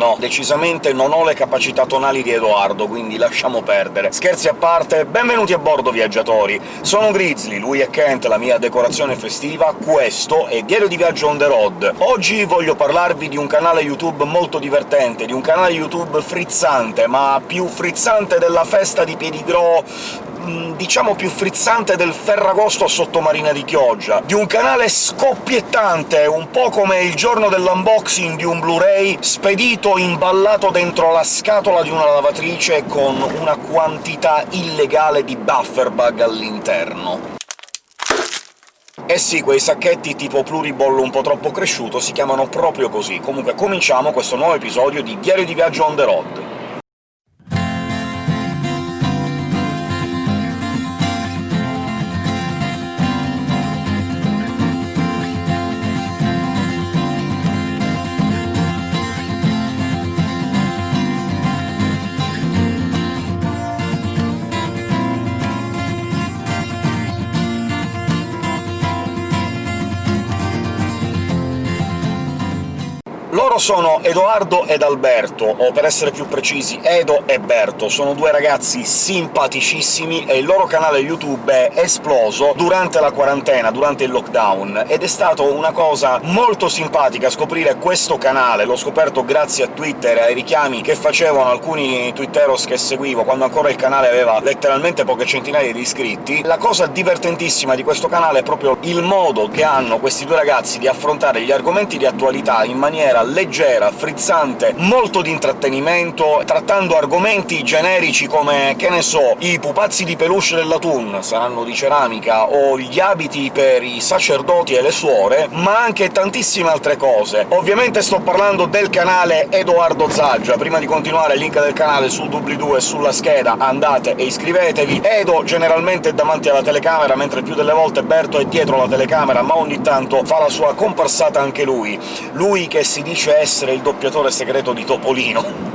no, decisamente non ho le capacità tonali di Edoardo, quindi lasciamo perdere. Scherzi a parte, benvenuti a bordo, viaggiatori! Sono Grizzly, lui è Kent, la mia decorazione festiva, questo è Diario di Viaggio on the road. Oggi voglio parlarvi di un canale YouTube molto divertente, di un canale YouTube frizzante, ma più frizzante della festa di Piedigro Mm, diciamo più frizzante del Ferragosto a Sottomarina di Chioggia, di un canale scoppiettante, un po' come il giorno dell'unboxing di un Blu-ray spedito imballato dentro la scatola di una lavatrice con una quantità illegale di bufferbug all'interno. Eh sì, quei sacchetti tipo pluriball un po' troppo cresciuto si chiamano proprio così. Comunque cominciamo questo nuovo episodio di Diario di Viaggio on the road. Loro sono Edoardo ed Alberto, o per essere più precisi Edo e Berto. Sono due ragazzi simpaticissimi e il loro canale YouTube è esploso durante la quarantena, durante il lockdown, ed è stato una cosa molto simpatica scoprire questo canale. L'ho scoperto grazie a Twitter e ai richiami che facevano alcuni twitteros che seguivo, quando ancora il canale aveva letteralmente poche centinaia di iscritti. La cosa divertentissima di questo canale è proprio il modo che hanno questi due ragazzi di affrontare gli argomenti di attualità in maniera leggera, frizzante, molto di intrattenimento, trattando argomenti generici come, che ne so, i pupazzi di peluche della Thun saranno di ceramica, o gli abiti per i sacerdoti e le suore, ma anche tantissime altre cose. Ovviamente sto parlando del canale Edoardo Zaggia. Prima di continuare, link del canale sul doobly-doo e sulla scheda, andate e iscrivetevi. Edo generalmente è davanti alla telecamera, mentre più delle volte Berto è dietro la telecamera, ma ogni tanto fa la sua comparsata anche lui. Lui che si dice essere il doppiatore segreto di Topolino.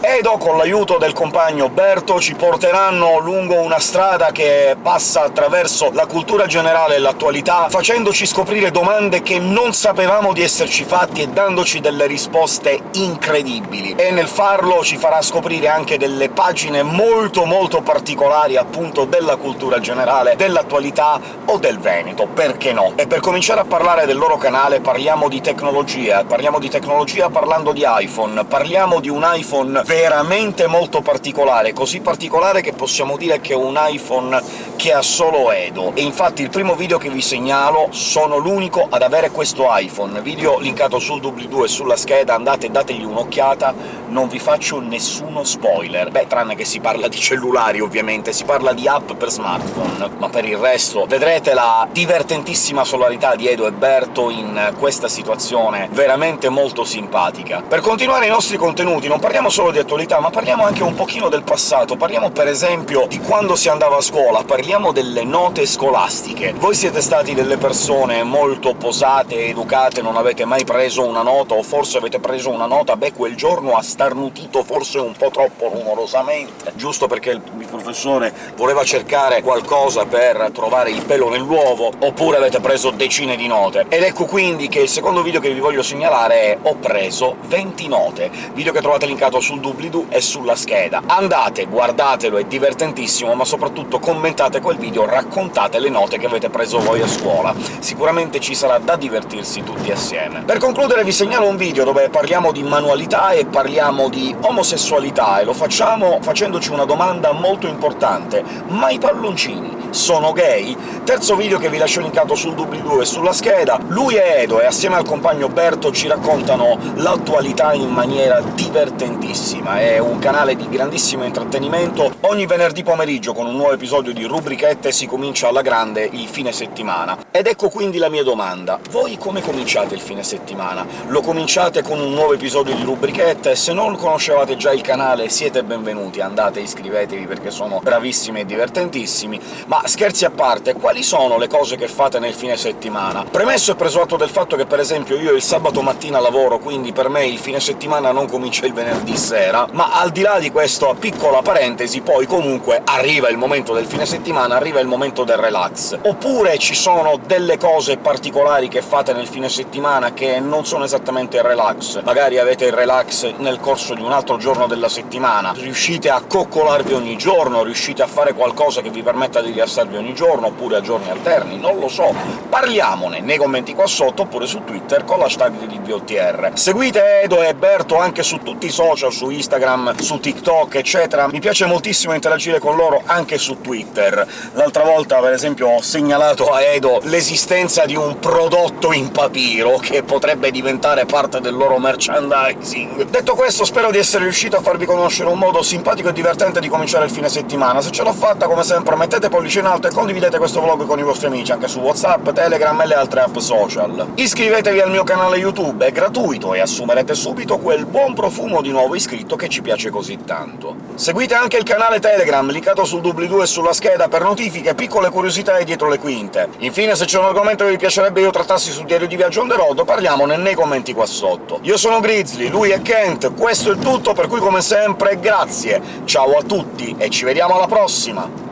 Edo, con l'aiuto del compagno Berto, ci porteranno lungo una strada che passa attraverso la cultura generale e l'attualità, facendoci scoprire domande che non sapevamo di esserci fatti e dandoci delle risposte incredibili. E nel farlo ci farà scoprire anche delle pagine molto molto particolari, appunto, della cultura generale, dell'attualità o del Veneto, perché no? E per cominciare a parlare del loro canale parliamo di tecnologia, parliamo di tecnologia parlando di iPhone, parliamo di un iPhone veramente molto particolare, così particolare che possiamo dire che è un iPhone che ha solo Edo, e infatti il primo video che vi segnalo sono l'unico ad avere questo iPhone. Video linkato sul doobly-doo e sulla scheda, andate e dategli un'occhiata, non vi faccio nessuno spoiler. Beh, tranne che si parla di cellulari, ovviamente, si parla di app per smartphone, ma per il resto vedrete la divertentissima solarità di Edo e Berto in questa situazione veramente molto simpatica. Per continuare i nostri contenuti non parliamo solo di di attualità, ma parliamo anche un pochino del passato. Parliamo per esempio di quando si andava a scuola, parliamo delle note scolastiche. Voi siete stati delle persone molto posate educate, non avete mai preso una nota, o forse avete preso una nota, beh, quel giorno ha starnutito forse un po' troppo rumorosamente, giusto perché il professore voleva cercare qualcosa per trovare il pelo nell'uovo, oppure avete preso decine di note. Ed ecco quindi che il secondo video che vi voglio segnalare è «Ho preso 20 note», video che trovate linkato sul doobly-doo e sulla scheda. Andate, guardatelo, è divertentissimo, ma soprattutto commentate quel video, raccontate le note che avete preso voi a scuola. Sicuramente ci sarà da divertirsi tutti assieme. Per concludere vi segnalo un video dove parliamo di manualità e parliamo di omosessualità, e lo facciamo facendoci una domanda molto importante. Ma i palloncini sono gay? Terzo video che vi lascio linkato sul doobly-doo e sulla scheda. Lui e Edo, e assieme al compagno Berto, ci raccontano l'attualità in maniera divertentissima bellissima, è un canale di grandissimo intrattenimento. Ogni venerdì pomeriggio, con un nuovo episodio di Rubrichette, si comincia alla grande il fine settimana. Ed ecco quindi la mia domanda. Voi come cominciate il fine settimana? Lo cominciate con un nuovo episodio di Rubrichette? Se non conoscevate già il canale siete benvenuti, andate iscrivetevi perché sono bravissimi e divertentissimi. Ma scherzi a parte, quali sono le cose che fate nel fine settimana? Premesso e preso atto del fatto che, per esempio, io il sabato mattina lavoro, quindi per me il fine settimana non comincia il venerdì sera, sera, ma al di là di questa piccola parentesi, poi comunque arriva il momento del fine settimana, arriva il momento del relax. Oppure ci sono delle cose particolari che fate nel fine settimana che non sono esattamente il relax. Magari avete il relax nel corso di un altro giorno della settimana, riuscite a coccolarvi ogni giorno, riuscite a fare qualcosa che vi permetta di rilassarvi ogni giorno, oppure a giorni alterni, non lo so. Parliamone nei commenti qua sotto, oppure su Twitter con l'hashtag di DBOTR. Seguite Edo e Berto anche su tutti i social, su Instagram, su TikTok, eccetera. Mi piace moltissimo interagire con loro anche su Twitter. L'altra volta, per esempio, ho segnalato a Edo l'esistenza di un prodotto in papiro che potrebbe diventare parte del loro merchandising. Detto questo, spero di essere riuscito a farvi conoscere un modo simpatico e divertente di cominciare il fine settimana. Se ce l'ho fatta, come sempre, mettete pollice in alto e condividete questo vlog con i vostri amici, anche su WhatsApp, Telegram e le altre app social. Iscrivetevi al mio canale YouTube, è gratuito e assumerete subito quel buon profumo di nuovo iscritto che ci piace così tanto. Seguite anche il canale Telegram, linkato sul doobly-doo e sulla scheda, per notifiche, piccole curiosità e dietro le quinte. Infine, se c'è un argomento che vi piacerebbe io trattassi sul diario di viaggio on the road, parliamone nei commenti qua sotto. Io sono Grizzly, lui è Kent, questo è tutto, per cui come sempre grazie, ciao a tutti e ci vediamo alla prossima!